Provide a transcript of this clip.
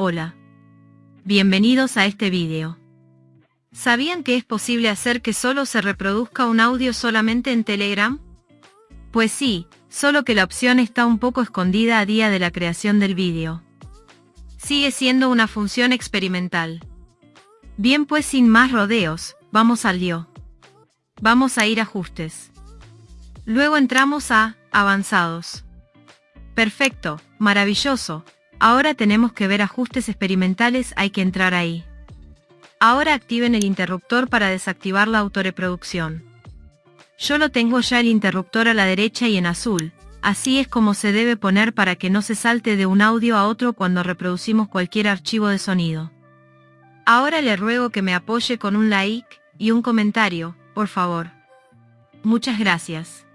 Hola. Bienvenidos a este vídeo. ¿Sabían que es posible hacer que solo se reproduzca un audio solamente en Telegram? Pues sí, solo que la opción está un poco escondida a día de la creación del vídeo. Sigue siendo una función experimental. Bien pues sin más rodeos, vamos al lío. Vamos a ir ajustes. Luego entramos a avanzados. Perfecto, maravilloso, Ahora tenemos que ver ajustes experimentales, hay que entrar ahí. Ahora activen el interruptor para desactivar la autoreproducción. Yo lo tengo ya el interruptor a la derecha y en azul, así es como se debe poner para que no se salte de un audio a otro cuando reproducimos cualquier archivo de sonido. Ahora le ruego que me apoye con un like y un comentario, por favor. Muchas gracias.